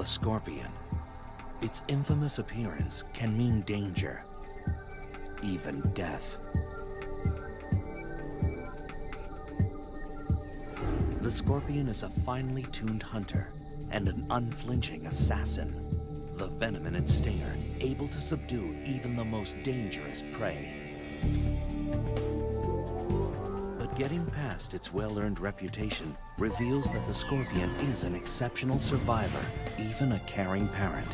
The scorpion. Its infamous appearance can mean danger, even death. The scorpion is a finely tuned hunter and an unflinching assassin. The venom in its stinger able to subdue even the most dangerous prey. Getting past its well-earned reputation reveals that the scorpion is an exceptional survivor, even a caring parent,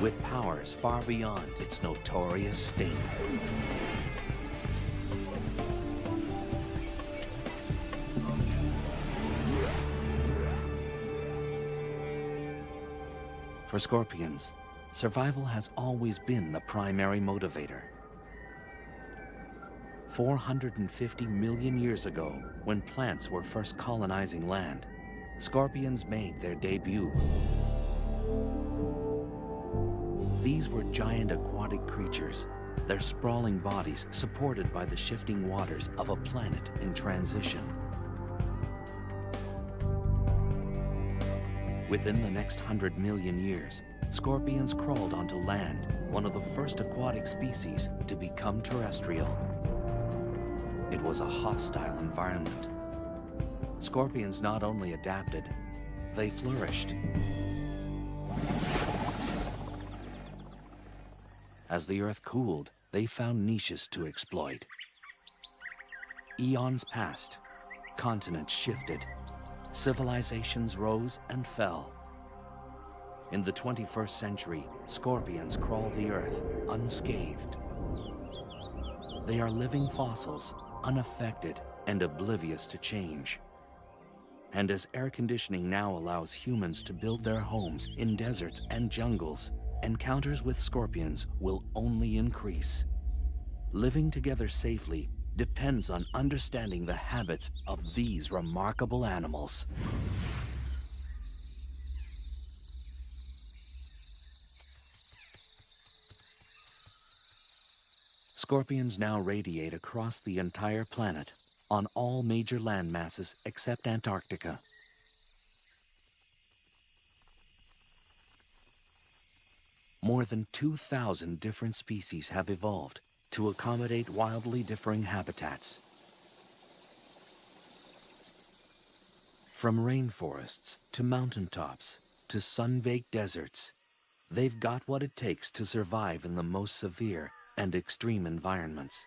with powers far beyond its notorious sting. For scorpions, survival has always been the primary motivator. 450 million years ago, when plants were first colonizing land, scorpions made their debut. These were giant aquatic creatures, their sprawling bodies supported by the shifting waters of a planet in transition. Within the next hundred million years, scorpions crawled onto land, one of the first aquatic species to become terrestrial. It was a hostile environment. Scorpions not only adapted, they flourished. As the Earth cooled, they found niches to exploit. Eons passed, continents shifted, civilizations rose and fell. In the 21st century, scorpions crawl the earth unscathed. They are living fossils, unaffected and oblivious to change. And as air conditioning now allows humans to build their homes in deserts and jungles, encounters with scorpions will only increase. Living together safely depends on understanding the habits of these remarkable animals. Scorpions now radiate across the entire planet on all major land masses except Antarctica. More than 2,000 different species have evolved to accommodate wildly differing habitats. From rainforests to mountaintops to sun-baked deserts, they've got what it takes to survive in the most severe and extreme environments.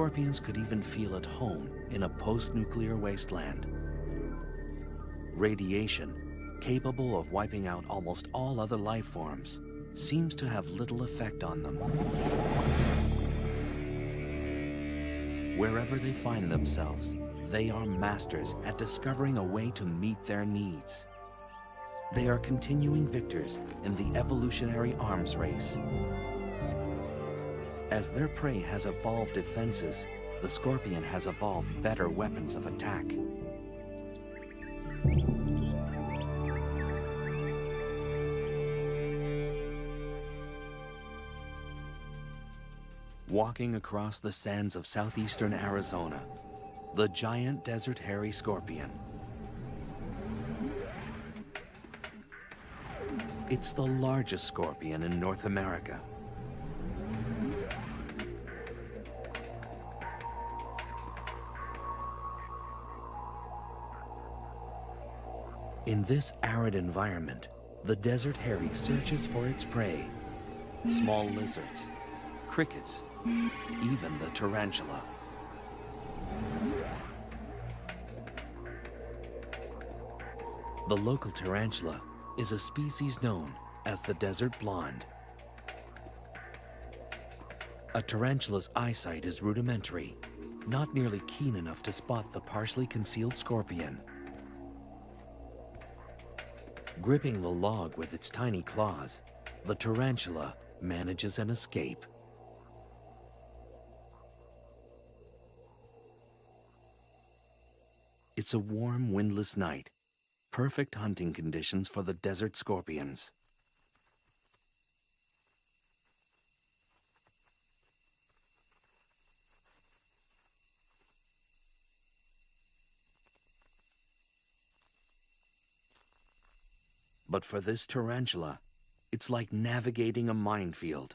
scorpions could even feel at home in a post-nuclear wasteland. Radiation, capable of wiping out almost all other life forms, seems to have little effect on them. Wherever they find themselves, they are masters at discovering a way to meet their needs. They are continuing victors in the evolutionary arms race. As their prey has evolved defenses, the scorpion has evolved better weapons of attack. Walking across the sands of southeastern Arizona, the giant desert hairy scorpion. It's the largest scorpion in North America. In this arid environment, the desert hairy searches for its prey. Small lizards, crickets, even the tarantula. The local tarantula is a species known as the desert blonde. A tarantula's eyesight is rudimentary, not nearly keen enough to spot the partially concealed scorpion. Gripping the log with its tiny claws, the tarantula manages an escape. It's a warm, windless night. Perfect hunting conditions for the desert scorpions. But for this tarantula, it's like navigating a minefield.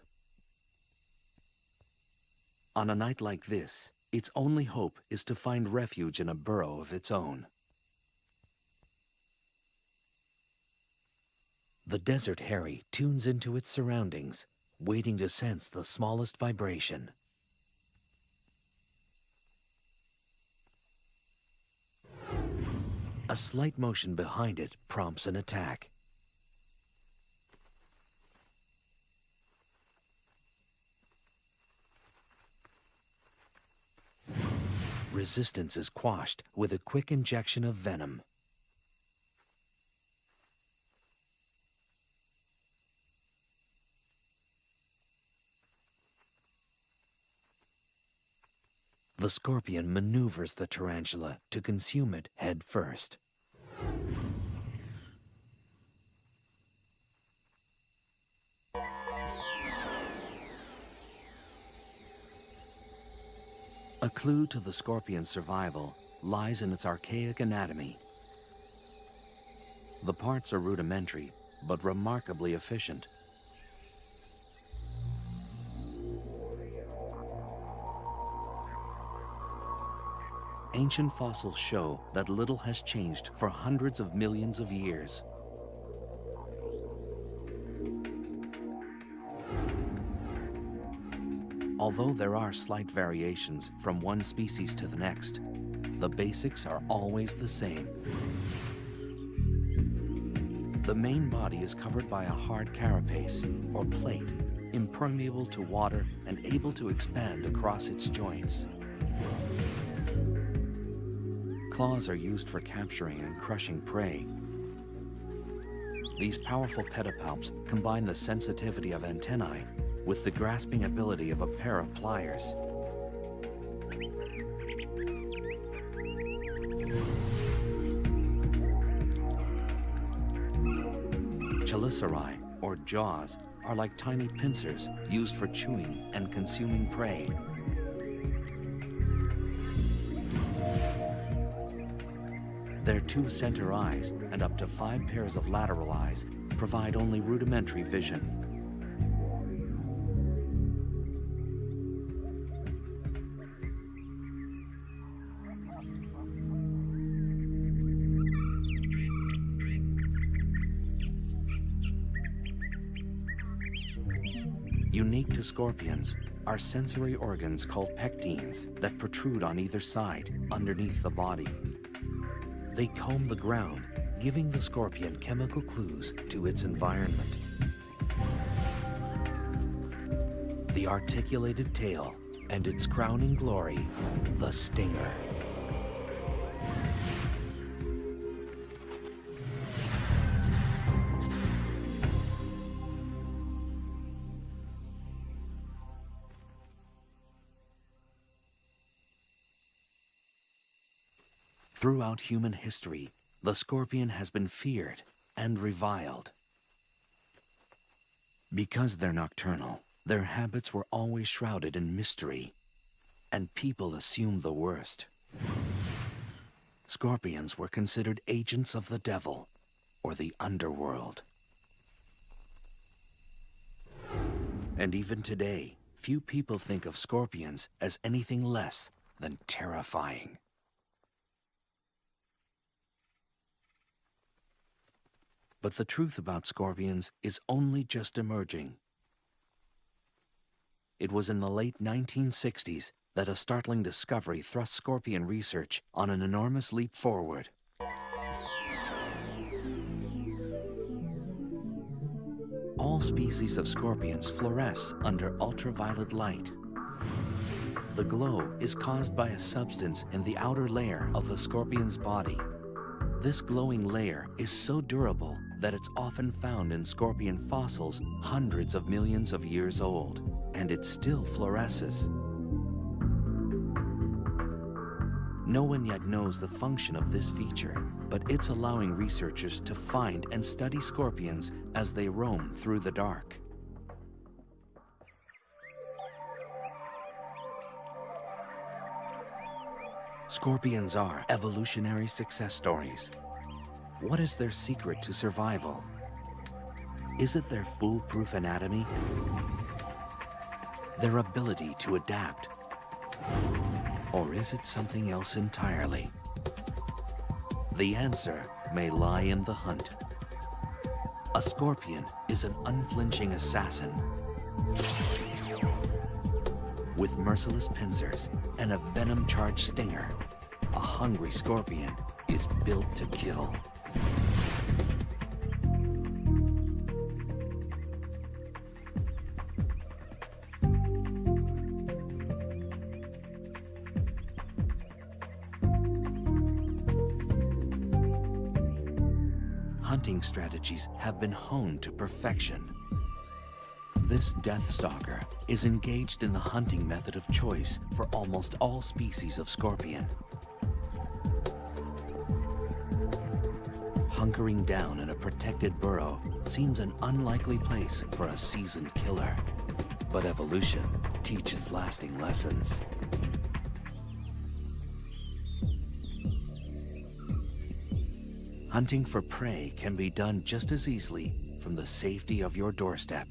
On a night like this, its only hope is to find refuge in a burrow of its own. The desert hairy tunes into its surroundings, waiting to sense the smallest vibration. A slight motion behind it prompts an attack. Resistance is quashed with a quick injection of venom. The scorpion maneuvers the tarantula to consume it head first. Clue to the scorpion's survival lies in its archaic anatomy. The parts are rudimentary, but remarkably efficient. Ancient fossils show that little has changed for hundreds of millions of years. Although there are slight variations from one species to the next, the basics are always the same. The main body is covered by a hard carapace, or plate, impermeable to water and able to expand across its joints. Claws are used for capturing and crushing prey. These powerful pedipalps combine the sensitivity of antennae with the grasping ability of a pair of pliers. Chelicerae, or jaws, are like tiny pincers used for chewing and consuming prey. Their two center eyes and up to five pairs of lateral eyes provide only rudimentary vision. Scorpions are sensory organs called pectines that protrude on either side, underneath the body. They comb the ground, giving the scorpion chemical clues to its environment. The articulated tail and its crowning glory, the stinger. Throughout human history, the scorpion has been feared and reviled. Because they're nocturnal, their habits were always shrouded in mystery, and people assumed the worst. Scorpions were considered agents of the devil, or the underworld. And even today, few people think of scorpions as anything less than terrifying. But the truth about scorpions is only just emerging. It was in the late 1960s that a startling discovery thrust scorpion research on an enormous leap forward. All species of scorpions fluoresce under ultraviolet light. The glow is caused by a substance in the outer layer of the scorpion's body. This glowing layer is so durable that it's often found in scorpion fossils hundreds of millions of years old, and it still fluoresces. No one yet knows the function of this feature, but it's allowing researchers to find and study scorpions as they roam through the dark. Scorpions are evolutionary success stories. What is their secret to survival? Is it their foolproof anatomy? Their ability to adapt? Or is it something else entirely? The answer may lie in the hunt. A scorpion is an unflinching assassin with merciless pincers and a venom-charged stinger. A hungry scorpion is built to kill. Hunting strategies have been honed to perfection. This death stalker is engaged in the hunting method of choice for almost all species of scorpion. Hunkering down in a protected burrow seems an unlikely place for a seasoned killer. But evolution teaches lasting lessons. Hunting for prey can be done just as easily from the safety of your doorstep.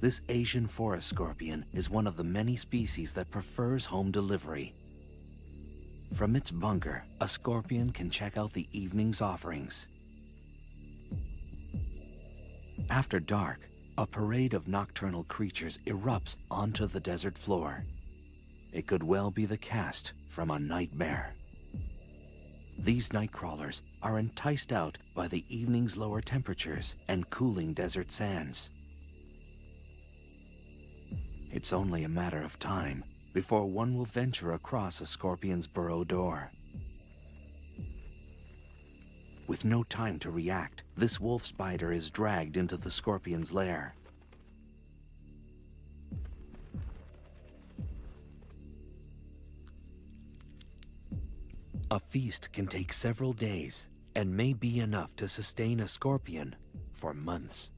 This Asian forest scorpion is one of the many species that prefers home delivery. From its bunker, a scorpion can check out the evening's offerings. After dark, a parade of nocturnal creatures erupts onto the desert floor. It could well be the cast from a nightmare. These night crawlers are enticed out by the evening's lower temperatures and cooling desert sands. It's only a matter of time before one will venture across a scorpion's burrow door. With no time to react, this wolf spider is dragged into the scorpion's lair. A feast can take several days and may be enough to sustain a scorpion for months.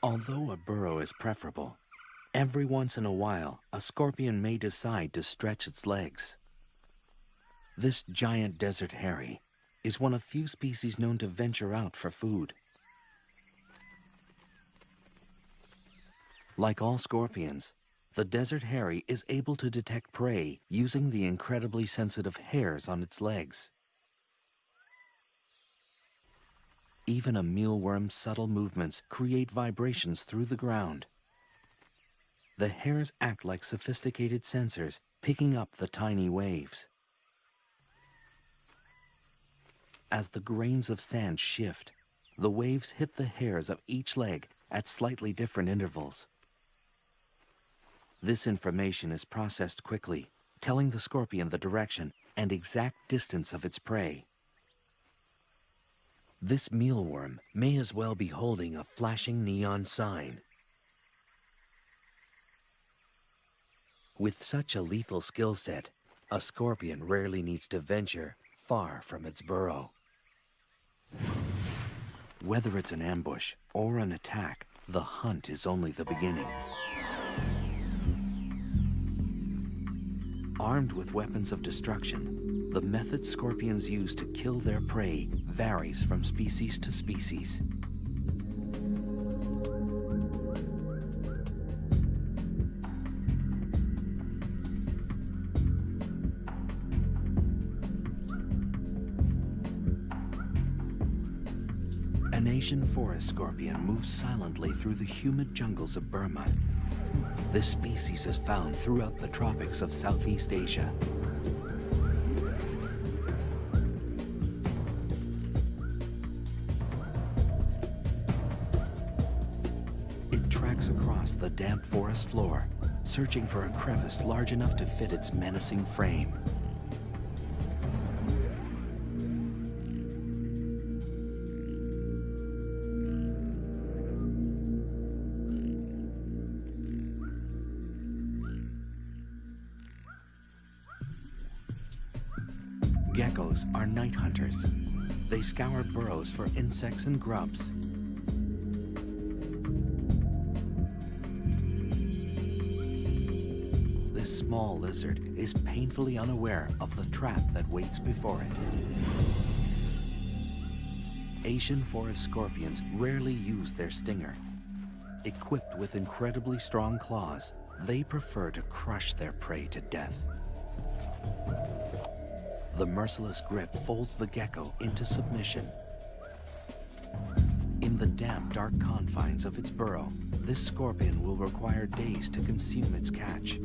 Although a burrow is preferable, every once in a while a scorpion may decide to stretch its legs. This giant desert hairy is one of few species known to venture out for food. Like all scorpions, the desert hairy is able to detect prey using the incredibly sensitive hairs on its legs. Even a mealworm's subtle movements create vibrations through the ground. The hairs act like sophisticated sensors, picking up the tiny waves. As the grains of sand shift, the waves hit the hairs of each leg at slightly different intervals. This information is processed quickly, telling the scorpion the direction and exact distance of its prey. This mealworm may as well be holding a flashing neon sign. With such a lethal skill set, a scorpion rarely needs to venture far from its burrow. Whether it's an ambush or an attack, the hunt is only the beginning. Armed with weapons of destruction, the method scorpions use to kill their prey varies from species to species. An Asian forest scorpion moves silently through the humid jungles of Burma this species is found throughout the tropics of Southeast Asia. damp forest floor, searching for a crevice large enough to fit its menacing frame. Geckos are night hunters. They scour burrows for insects and grubs lizard is painfully unaware of the trap that waits before it. Asian forest scorpions rarely use their stinger. Equipped with incredibly strong claws, they prefer to crush their prey to death. The merciless grip folds the gecko into submission. In the damp, dark confines of its burrow, this scorpion will require days to consume its catch.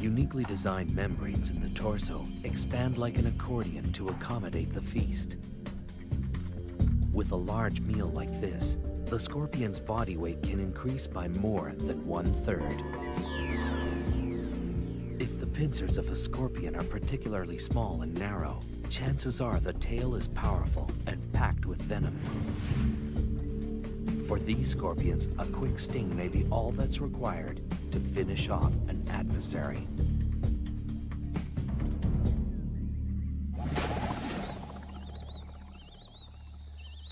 Uniquely designed membranes in the torso expand like an accordion to accommodate the feast. With a large meal like this, the scorpion's body weight can increase by more than one-third If the pincers of a scorpion are particularly small and narrow, chances are the tail is powerful and packed with venom. For these scorpions, a quick sting may be all that's required to finish off an adversary.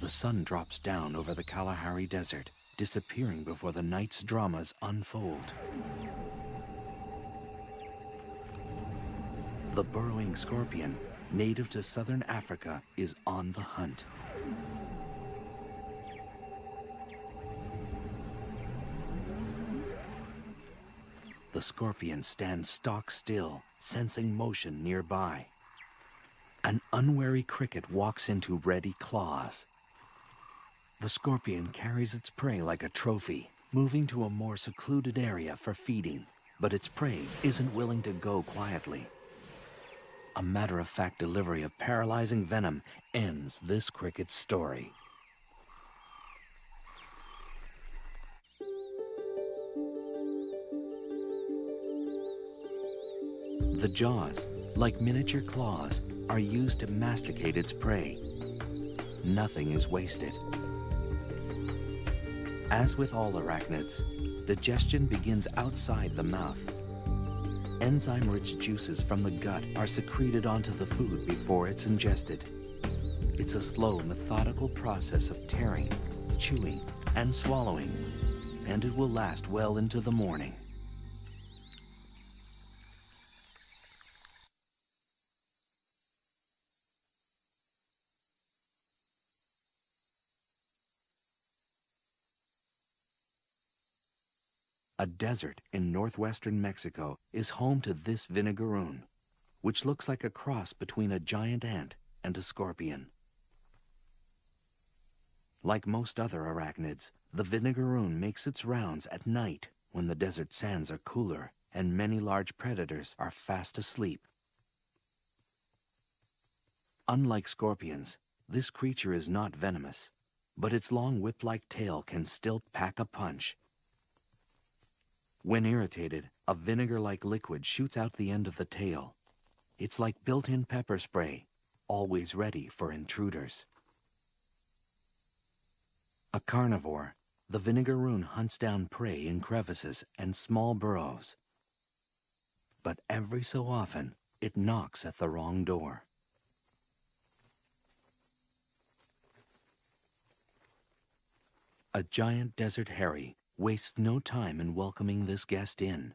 The sun drops down over the Kalahari Desert, disappearing before the night's dramas unfold. The burrowing scorpion, native to southern Africa, is on the hunt. The scorpion stands stock still, sensing motion nearby. An unwary cricket walks into ready claws. The scorpion carries its prey like a trophy, moving to a more secluded area for feeding. But its prey isn't willing to go quietly. A matter-of-fact delivery of paralyzing venom ends this cricket's story. The jaws, like miniature claws, are used to masticate its prey. Nothing is wasted. As with all arachnids, digestion begins outside the mouth enzyme-rich juices from the gut are secreted onto the food before it's ingested. It's a slow, methodical process of tearing, chewing, and swallowing, and it will last well into the morning. Desert in northwestern Mexico is home to this vinegaroon, which looks like a cross between a giant ant and a scorpion. Like most other arachnids, the vinegaroon makes its rounds at night when the desert sands are cooler and many large predators are fast asleep. Unlike scorpions, this creature is not venomous, but its long whip-like tail can still pack a punch when irritated, a vinegar-like liquid shoots out the end of the tail. It's like built-in pepper spray, always ready for intruders. A carnivore, the vinegaroon hunts down prey in crevices and small burrows. But every so often, it knocks at the wrong door. A giant desert hairy wastes no time in welcoming this guest in.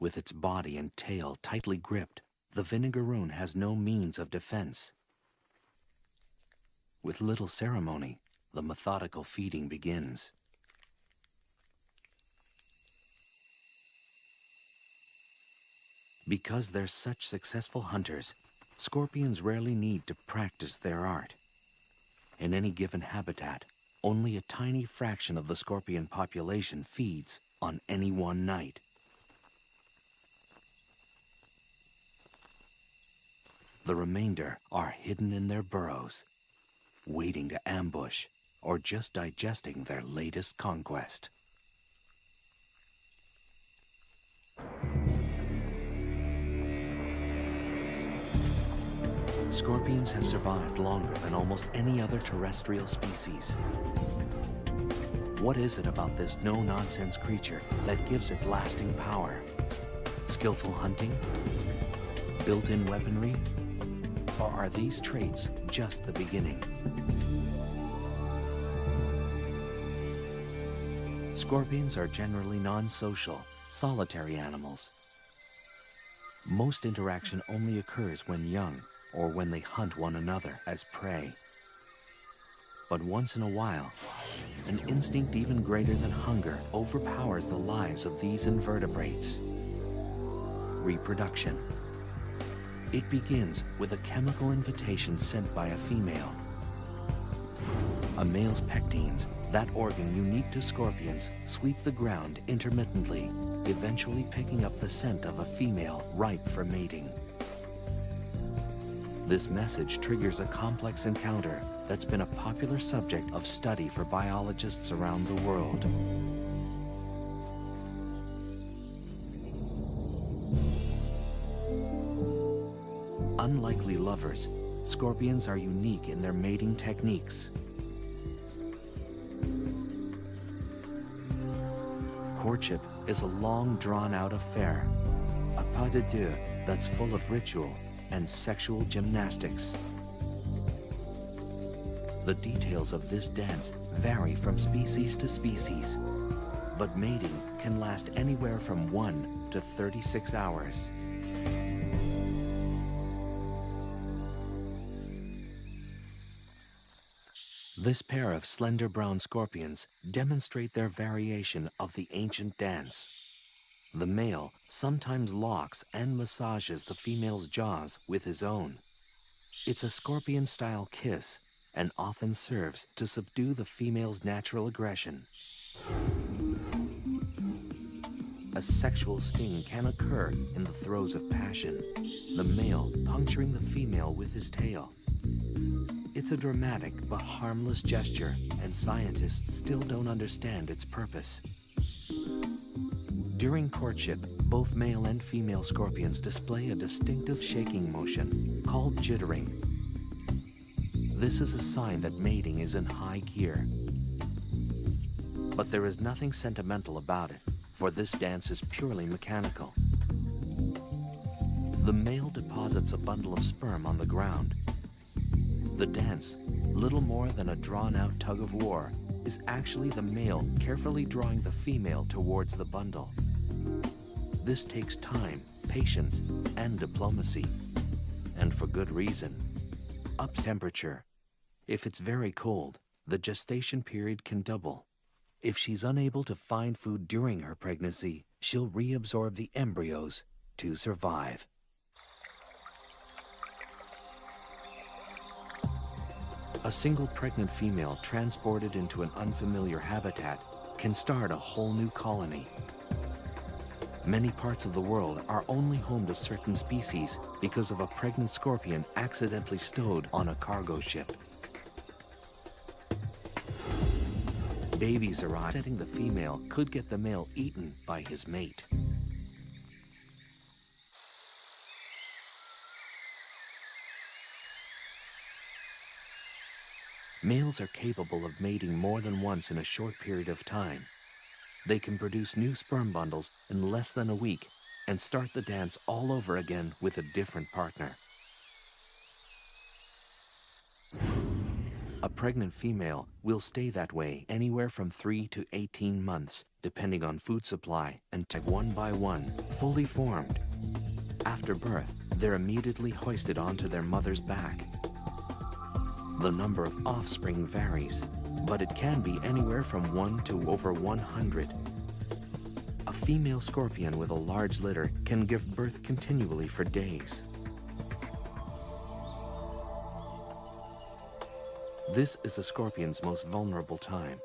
With its body and tail tightly gripped, the vinegaroon has no means of defense. With little ceremony, the methodical feeding begins. Because they're such successful hunters, scorpions rarely need to practice their art. In any given habitat, only a tiny fraction of the scorpion population feeds on any one night. The remainder are hidden in their burrows, waiting to ambush or just digesting their latest conquest. Scorpions have survived longer than almost any other terrestrial species. What is it about this no-nonsense creature that gives it lasting power? Skillful hunting? built-in weaponry? Or are these traits just the beginning? Scorpions are generally non-social, solitary animals. Most interaction only occurs when young or when they hunt one another as prey. But once in a while, an instinct even greater than hunger overpowers the lives of these invertebrates. Reproduction. It begins with a chemical invitation sent by a female. A male's pectines, that organ unique to scorpions, sweep the ground intermittently, eventually picking up the scent of a female ripe for mating. This message triggers a complex encounter that's been a popular subject of study for biologists around the world. Unlikely lovers, scorpions are unique in their mating techniques. Courtship is a long drawn-out affair, a pas de deux that's full of ritual and sexual gymnastics. The details of this dance vary from species to species, but mating can last anywhere from 1 to 36 hours. This pair of slender brown scorpions demonstrate their variation of the ancient dance. The male sometimes locks and massages the female's jaws with his own. It's a scorpion-style kiss and often serves to subdue the female's natural aggression. A sexual sting can occur in the throes of passion, the male puncturing the female with his tail. It's a dramatic but harmless gesture, and scientists still don't understand its purpose. During courtship, both male and female scorpions display a distinctive shaking motion called jittering. This is a sign that mating is in high gear. But there is nothing sentimental about it, for this dance is purely mechanical. The male deposits a bundle of sperm on the ground. The dance, little more than a drawn-out tug of war, is actually the male carefully drawing the female towards the bundle. This takes time, patience, and diplomacy. And for good reason. Up temperature. If it's very cold, the gestation period can double. If she's unable to find food during her pregnancy, she'll reabsorb the embryos to survive. A single pregnant female transported into an unfamiliar habitat can start a whole new colony Many parts of the world are only home to certain species because of a pregnant scorpion accidentally stowed on a cargo ship. Babies arrive, setting the female could get the male eaten by his mate. Males are capable of mating more than once in a short period of time. They can produce new sperm bundles in less than a week and start the dance all over again with a different partner. A pregnant female will stay that way anywhere from 3 to 18 months, depending on food supply, and one by one, fully formed. After birth, they're immediately hoisted onto their mother's back. The number of offspring varies, but it can be anywhere from 1 to over 100. A female scorpion with a large litter can give birth continually for days. This is a scorpion's most vulnerable time.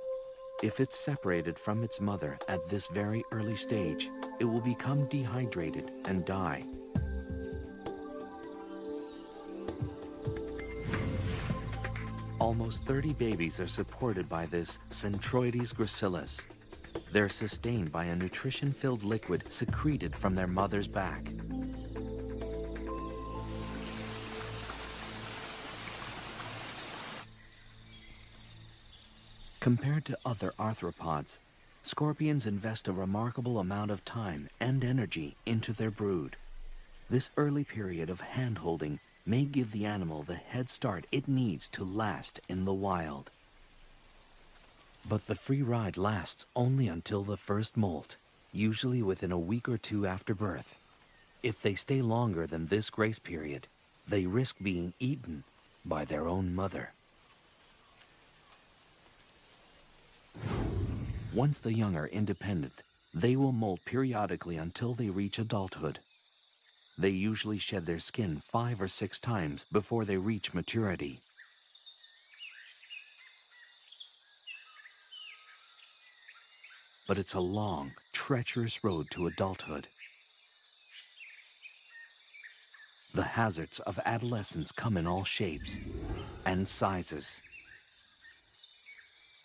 If it's separated from its mother at this very early stage, it will become dehydrated and die. Almost 30 babies are supported by this Centruroides gracilis. They're sustained by a nutrition-filled liquid secreted from their mother's back. Compared to other arthropods, scorpions invest a remarkable amount of time and energy into their brood. This early period of hand-holding may give the animal the head start it needs to last in the wild. But the free ride lasts only until the first molt, usually within a week or two after birth. If they stay longer than this grace period, they risk being eaten by their own mother. Once the young are independent, they will molt periodically until they reach adulthood. They usually shed their skin five or six times before they reach maturity. But it's a long, treacherous road to adulthood. The hazards of adolescence come in all shapes and sizes.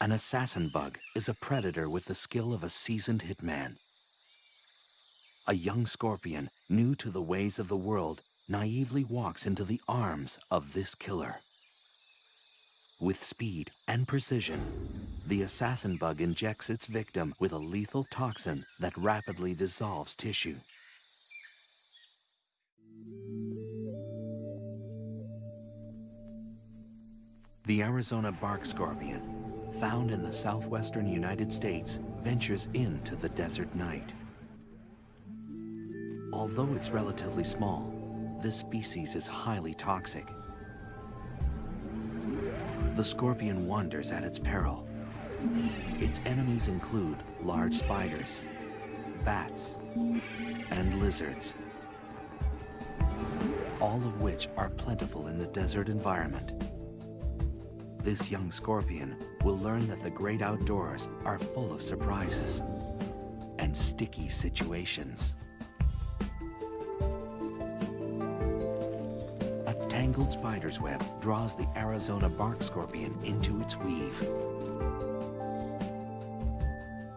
An assassin bug is a predator with the skill of a seasoned hitman. A young scorpion, new to the ways of the world, naively walks into the arms of this killer. With speed and precision, the assassin bug injects its victim with a lethal toxin that rapidly dissolves tissue. The Arizona bark scorpion, found in the southwestern United States, ventures into the desert night. Although it's relatively small, this species is highly toxic. The scorpion wanders at its peril. Its enemies include large spiders, bats, and lizards, all of which are plentiful in the desert environment. This young scorpion will learn that the great outdoors are full of surprises and sticky situations. Tangled spider's web draws the Arizona bark scorpion into its weave.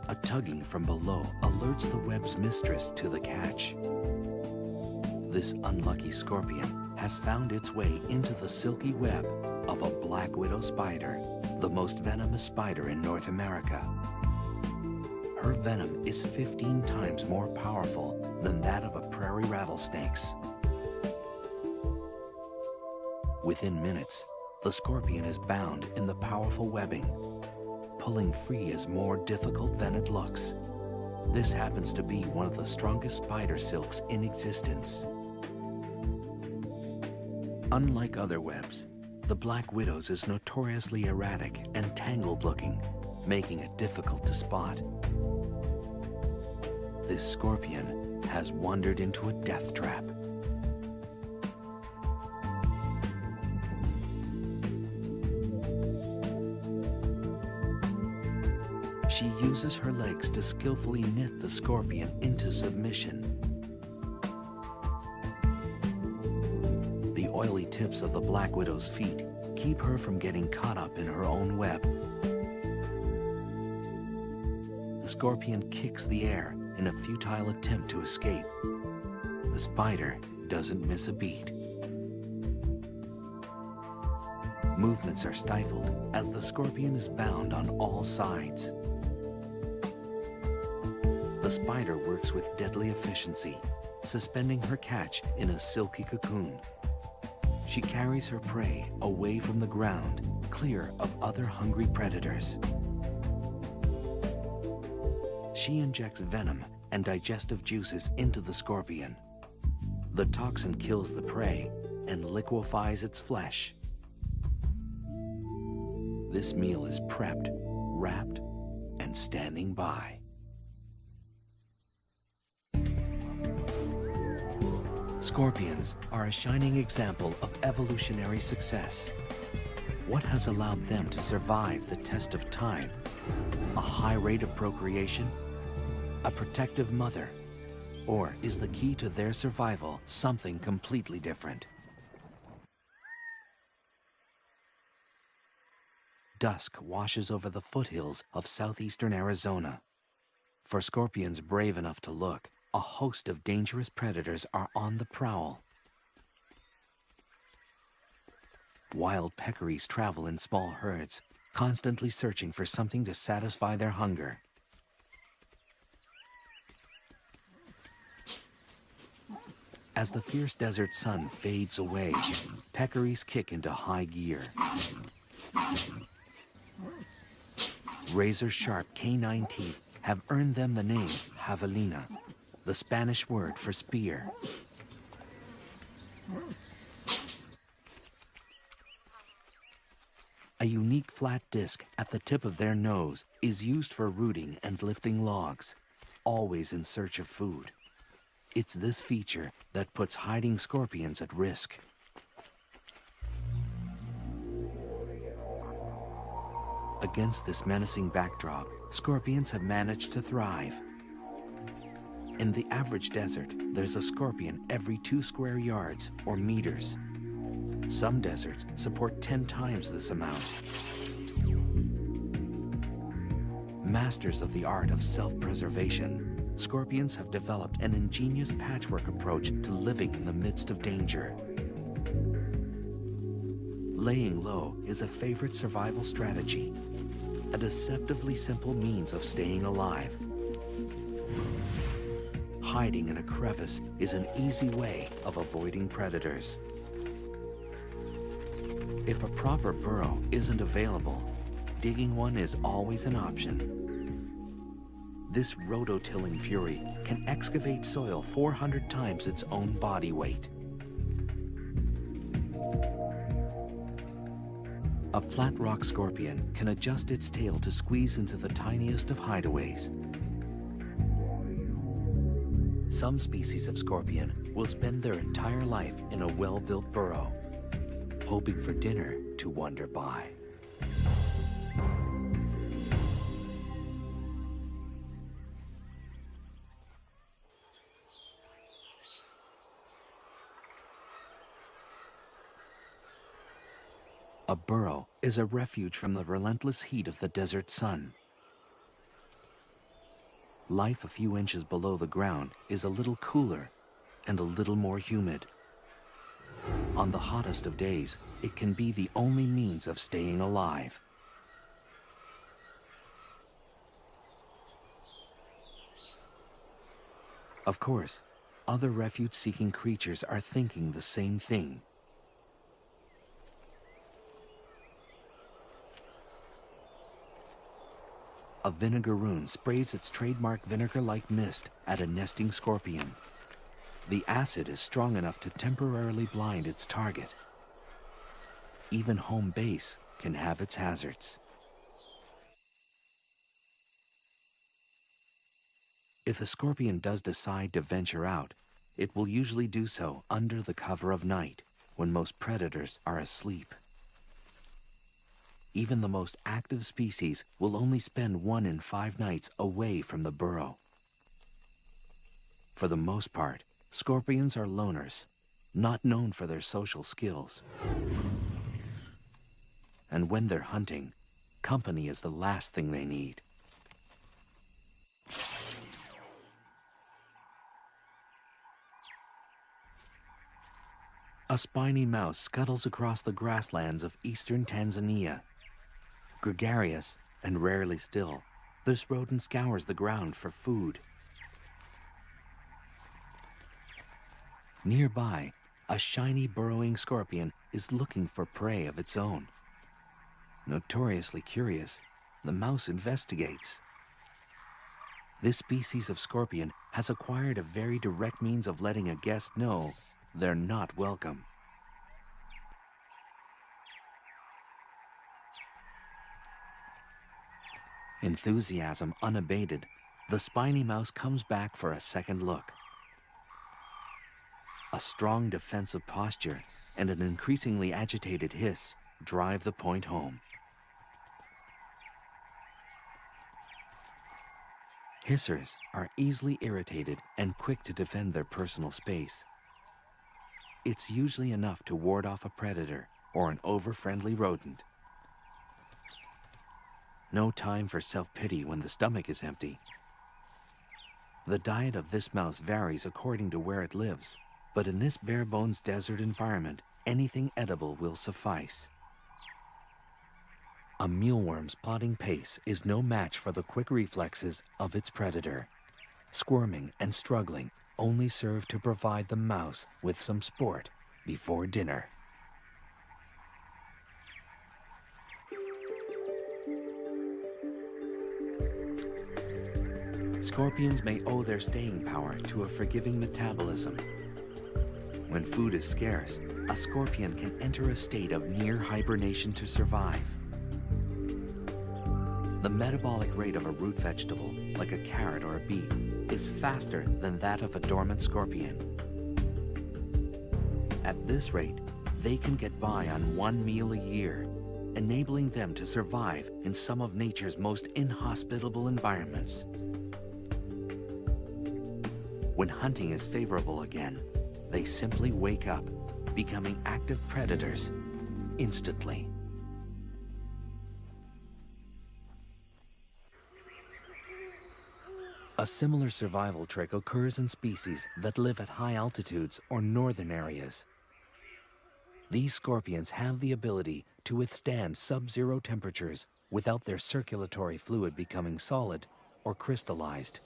A tugging from below alerts the web's mistress to the catch. This unlucky scorpion has found its way into the silky web of a black widow spider, the most venomous spider in North America. Her venom is 15 times more powerful than that of a prairie rattlesnake's. Within minutes, the scorpion is bound in the powerful webbing. Pulling free is more difficult than it looks. This happens to be one of the strongest spider silks in existence. Unlike other webs, the Black Widow's is notoriously erratic and tangled looking, making it difficult to spot. This scorpion has wandered into a death trap. She uses her legs to skillfully knit the scorpion into submission. The oily tips of the Black Widow's feet keep her from getting caught up in her own web. The scorpion kicks the air in a futile attempt to escape. The spider doesn't miss a beat. Movements are stifled as the scorpion is bound on all sides. The spider works with deadly efficiency, suspending her catch in a silky cocoon. She carries her prey away from the ground, clear of other hungry predators. She injects venom and digestive juices into the scorpion. The toxin kills the prey and liquefies its flesh. This meal is prepped, wrapped, and standing by. Scorpions are a shining example of evolutionary success. What has allowed them to survive the test of time? A high rate of procreation? A protective mother? Or is the key to their survival something completely different? Dusk washes over the foothills of southeastern Arizona. For scorpions brave enough to look, a host of dangerous predators are on the prowl. Wild peccaries travel in small herds, constantly searching for something to satisfy their hunger. As the fierce desert sun fades away, peccaries kick into high gear. Razor-sharp canine teeth have earned them the name javelina, the Spanish word for spear. A unique flat disc at the tip of their nose is used for rooting and lifting logs, always in search of food. It's this feature that puts hiding scorpions at risk. Against this menacing backdrop, scorpions have managed to thrive. In the average desert, there's a scorpion every two square yards or meters. Some deserts support 10 times this amount. Masters of the art of self-preservation, scorpions have developed an ingenious patchwork approach to living in the midst of danger. Laying low is a favorite survival strategy, a deceptively simple means of staying alive. Hiding in a crevice is an easy way of avoiding predators. If a proper burrow isn't available, digging one is always an option. This rototilling fury can excavate soil 400 times its own body weight. A flat rock scorpion can adjust its tail to squeeze into the tiniest of hideaways. Some species of scorpion will spend their entire life in a well-built burrow hoping for dinner to wander by. A burrow is a refuge from the relentless heat of the desert sun. Life a few inches below the ground is a little cooler and a little more humid. On the hottest of days, it can be the only means of staying alive. Of course, other refuge-seeking creatures are thinking the same thing. A vinegaroon sprays its trademark vinegar-like mist at a nesting scorpion. The acid is strong enough to temporarily blind its target. Even home base can have its hazards. If a scorpion does decide to venture out, it will usually do so under the cover of night, when most predators are asleep. Even the most active species will only spend one in five nights away from the burrow. For the most part, Scorpions are loners, not known for their social skills. And when they're hunting, company is the last thing they need. A spiny mouse scuttles across the grasslands of eastern Tanzania. Gregarious and rarely still, this rodent scours the ground for food. Nearby, a shiny burrowing scorpion is looking for prey of its own. Notoriously curious, the mouse investigates. This species of scorpion has acquired a very direct means of letting a guest know they're not welcome. Enthusiasm unabated, the spiny mouse comes back for a second look. A strong defensive posture and an increasingly agitated hiss drive the point home. Hissers are easily irritated and quick to defend their personal space. It's usually enough to ward off a predator or an over-friendly rodent. No time for self-pity when the stomach is empty. The diet of this mouse varies according to where it lives. But in this bare-bones desert environment, anything edible will suffice. A mealworm's plodding pace is no match for the quick reflexes of its predator. Squirming and struggling, only serve to provide the mouse with some sport before dinner. Scorpions may owe their staying power to a forgiving metabolism. When food is scarce, a scorpion can enter a state of near hibernation to survive. The metabolic rate of a root vegetable, like a carrot or a beet, is faster than that of a dormant scorpion. At this rate, they can get by on one meal a year, enabling them to survive in some of nature's most inhospitable environments. When hunting is favorable again, they simply wake up, becoming active predators instantly. A similar survival trick occurs in species that live at high altitudes or northern areas. These scorpions have the ability to withstand sub-zero temperatures without their circulatory fluid becoming solid or crystallized.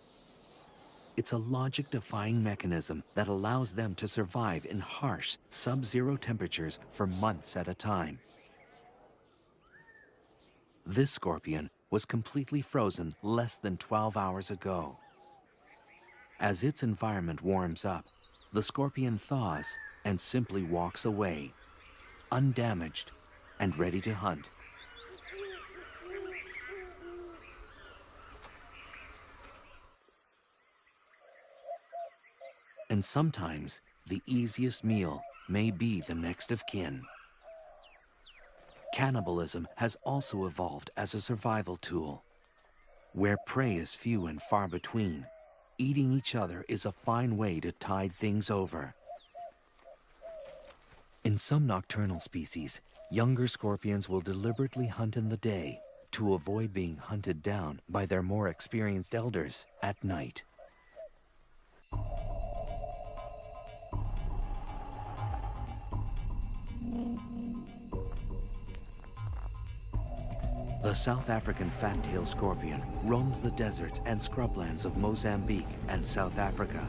It's a logic-defying mechanism that allows them to survive in harsh, sub-zero temperatures for months at a time. This scorpion was completely frozen less than 12 hours ago. As its environment warms up, the scorpion thaws and simply walks away, undamaged and ready to hunt. And sometimes the easiest meal may be the next of kin. Cannibalism has also evolved as a survival tool. Where prey is few and far between, eating each other is a fine way to tide things over. In some nocturnal species, younger scorpions will deliberately hunt in the day to avoid being hunted down by their more experienced elders at night. The South African fat-tailed scorpion roams the deserts and scrublands of Mozambique and South Africa.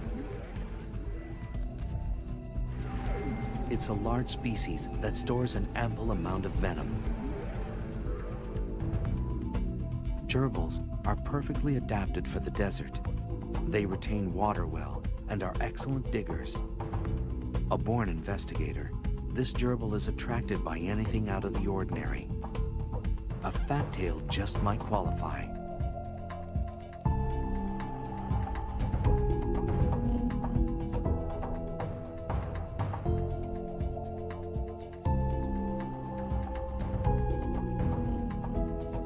It's a large species that stores an ample amount of venom. Gerbils are perfectly adapted for the desert. They retain water well and are excellent diggers. A born investigator, this gerbil is attracted by anything out of the ordinary a fat tail just might qualify.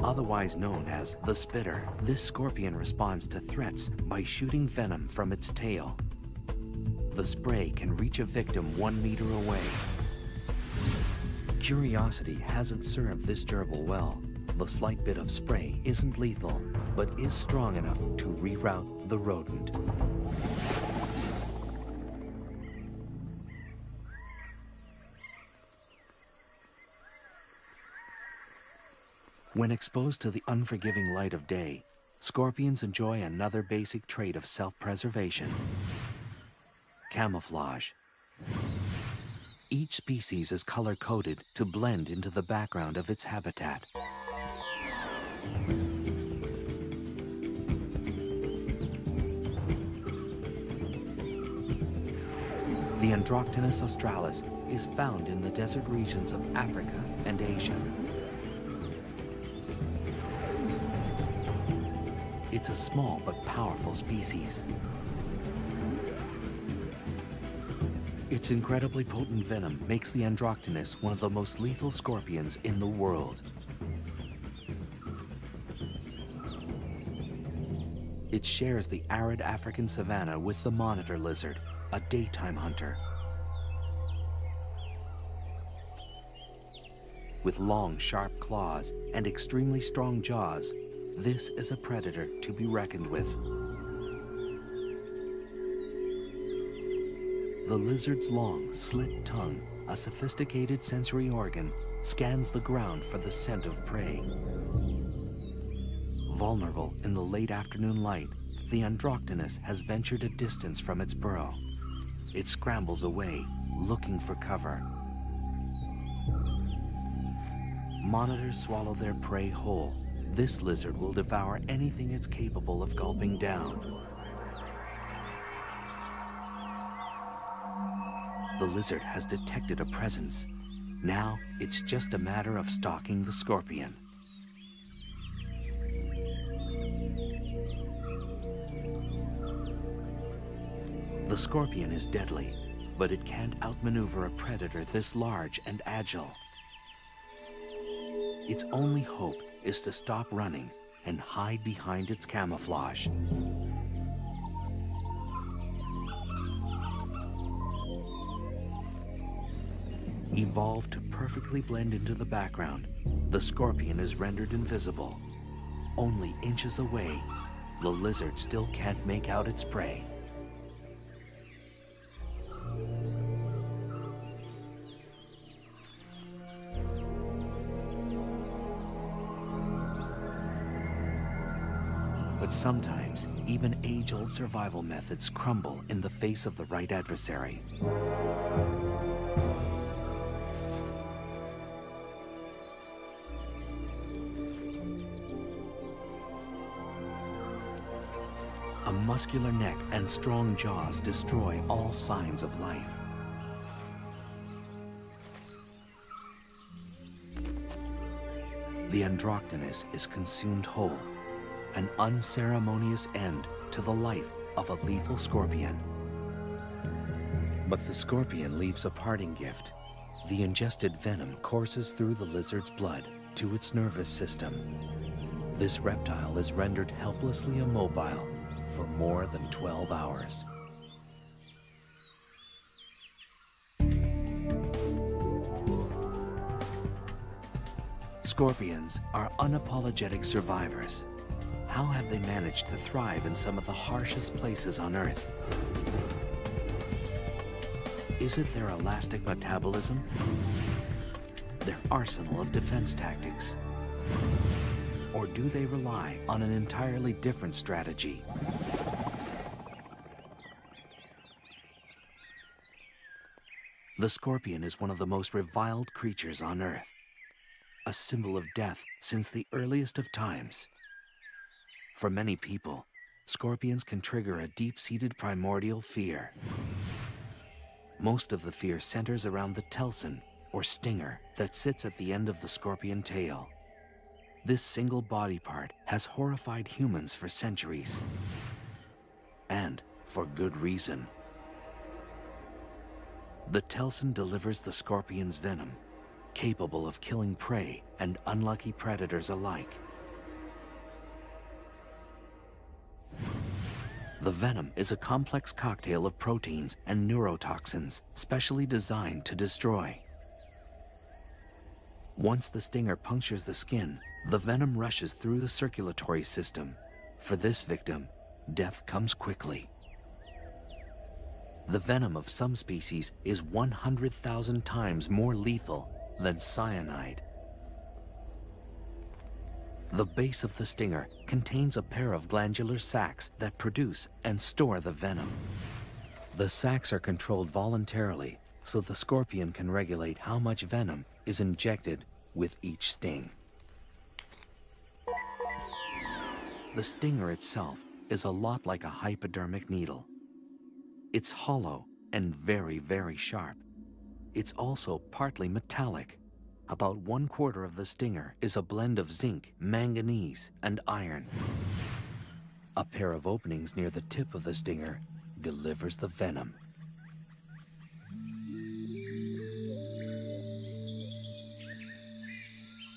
Otherwise known as the spitter, this scorpion responds to threats by shooting venom from its tail. The spray can reach a victim one meter away. Curiosity hasn't served this gerbil well. The slight bit of spray isn't lethal, but is strong enough to reroute the rodent. When exposed to the unforgiving light of day, scorpions enjoy another basic trait of self-preservation, camouflage. Each species is color-coded to blend into the background of its habitat. The Androctonus australis is found in the desert regions of Africa and Asia. It's a small but powerful species. Its incredibly potent venom makes the Androctonus one of the most lethal scorpions in the world. It shares the arid African savanna with the monitor lizard, a daytime hunter. With long, sharp claws and extremely strong jaws, this is a predator to be reckoned with. The lizard's long, slit tongue, a sophisticated sensory organ, scans the ground for the scent of prey. Vulnerable in the late afternoon light, the Androctonus has ventured a distance from its burrow. It scrambles away, looking for cover. Monitors swallow their prey whole. This lizard will devour anything it's capable of gulping down. The lizard has detected a presence. Now, it's just a matter of stalking the scorpion. The scorpion is deadly, but it can't outmaneuver a predator this large and agile. Its only hope is to stop running and hide behind its camouflage. Evolved to perfectly blend into the background, the scorpion is rendered invisible. Only inches away, the lizard still can't make out its prey. Sometimes, even age-old survival methods crumble in the face of the right adversary. A muscular neck and strong jaws destroy all signs of life. The Androctonus is consumed whole, an unceremonious end to the life of a lethal scorpion. But the scorpion leaves a parting gift. The ingested venom courses through the lizard's blood to its nervous system. This reptile is rendered helplessly immobile for more than 12 hours. Scorpions are unapologetic survivors. How have they managed to thrive in some of the harshest places on Earth? Is it their elastic metabolism? Their arsenal of defense tactics? Or do they rely on an entirely different strategy? The scorpion is one of the most reviled creatures on Earth, a symbol of death since the earliest of times. For many people, scorpions can trigger a deep-seated primordial fear. Most of the fear centers around the telson, or stinger, that sits at the end of the scorpion tail. This single body part has horrified humans for centuries. And for good reason. The telson delivers the scorpion's venom, capable of killing prey and unlucky predators alike. The venom is a complex cocktail of proteins and neurotoxins specially designed to destroy. Once the stinger punctures the skin, the venom rushes through the circulatory system. For this victim, death comes quickly. The venom of some species is 100,000 times more lethal than cyanide. The base of the stinger contains a pair of glandular sacs that produce and store the venom. The sacs are controlled voluntarily so the scorpion can regulate how much venom is injected with each sting. The stinger itself is a lot like a hypodermic needle. It's hollow and very, very sharp. It's also partly metallic. About one quarter of the stinger is a blend of zinc, manganese, and iron. A pair of openings near the tip of the stinger delivers the venom.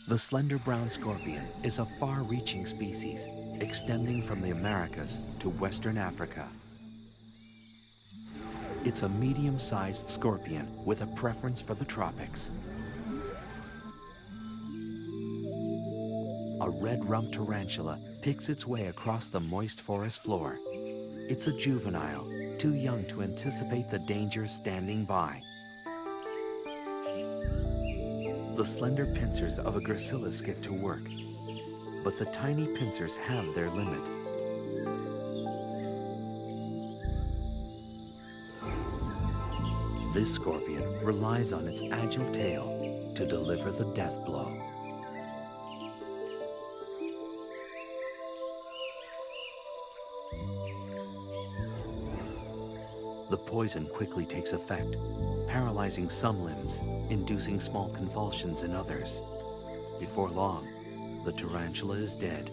The slender brown scorpion is a far-reaching species, extending from the Americas to Western Africa. It's a medium-sized scorpion with a preference for the tropics. a red-rumped tarantula picks its way across the moist forest floor. It's a juvenile, too young to anticipate the danger standing by. The slender pincers of a gracilis get to work, but the tiny pincers have their limit. This scorpion relies on its agile tail to deliver the death blow. Poison quickly takes effect, paralyzing some limbs, inducing small convulsions in others. Before long, the tarantula is dead.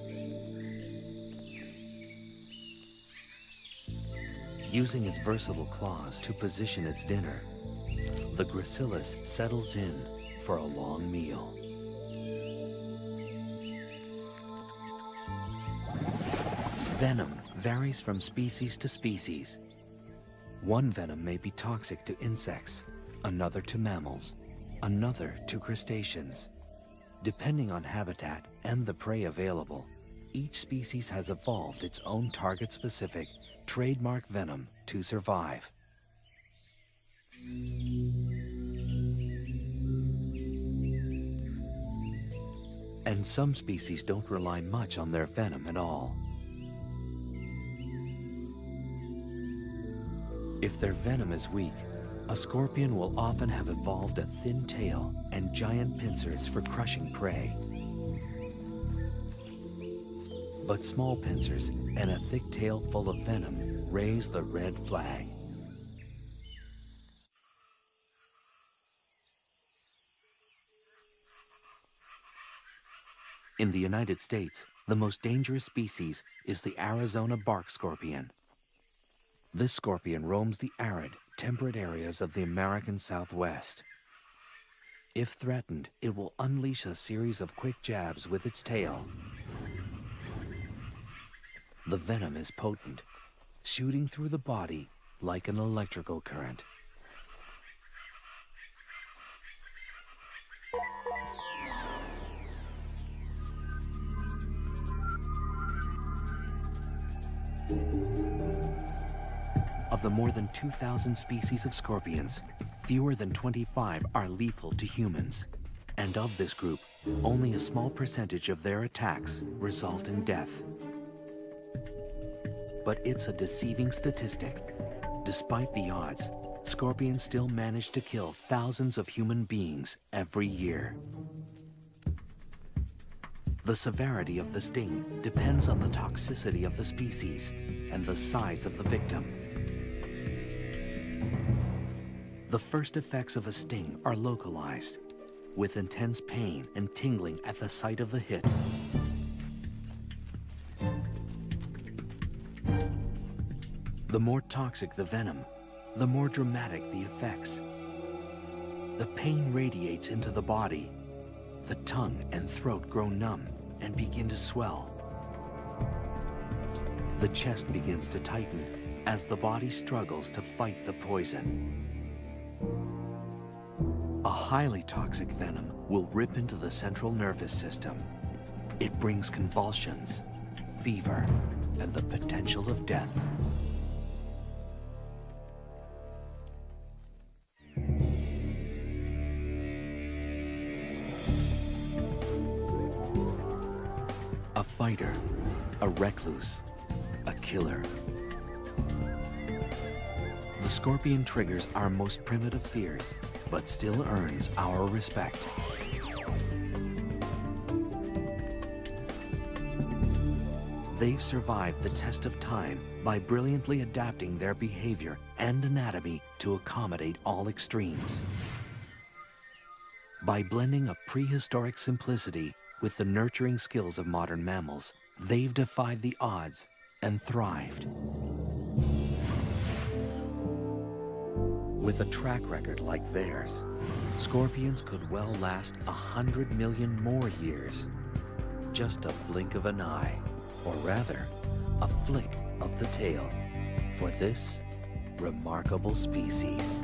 Using its versatile claws to position its dinner, the gracilis settles in for a long meal. Venom varies from species to species. One venom may be toxic to insects, another to mammals, another to crustaceans. Depending on habitat and the prey available, each species has evolved its own target-specific trademark venom to survive. And some species don't rely much on their venom at all. If their venom is weak, a scorpion will often have evolved a thin tail and giant pincers for crushing prey. But small pincers and a thick tail full of venom raise the red flag. In the United States, the most dangerous species is the Arizona bark scorpion. This scorpion roams the arid, temperate areas of the American Southwest. If threatened, it will unleash a series of quick jabs with its tail. The venom is potent, shooting through the body like an electrical current. The more than 2,000 species of scorpions, fewer than 25 are lethal to humans. And of this group, only a small percentage of their attacks result in death. But it's a deceiving statistic. Despite the odds, scorpions still manage to kill thousands of human beings every year. The severity of the sting depends on the toxicity of the species and the size of the victim. The first effects of a sting are localized, with intense pain and tingling at the site of the hit. The more toxic the venom, the more dramatic the effects. The pain radiates into the body. The tongue and throat grow numb and begin to swell. The chest begins to tighten as the body struggles to fight the poison. A highly toxic venom will rip into the central nervous system. It brings convulsions, fever, and the potential of death. A fighter, a recluse, a killer. The scorpion triggers our most primitive fears, but still earns our respect. They've survived the test of time by brilliantly adapting their behavior and anatomy to accommodate all extremes. By blending a prehistoric simplicity with the nurturing skills of modern mammals, they've defied the odds and thrived. With a track record like theirs, scorpions could well last a hundred million more years. Just a blink of an eye, or rather, a flick of the tail for this remarkable species.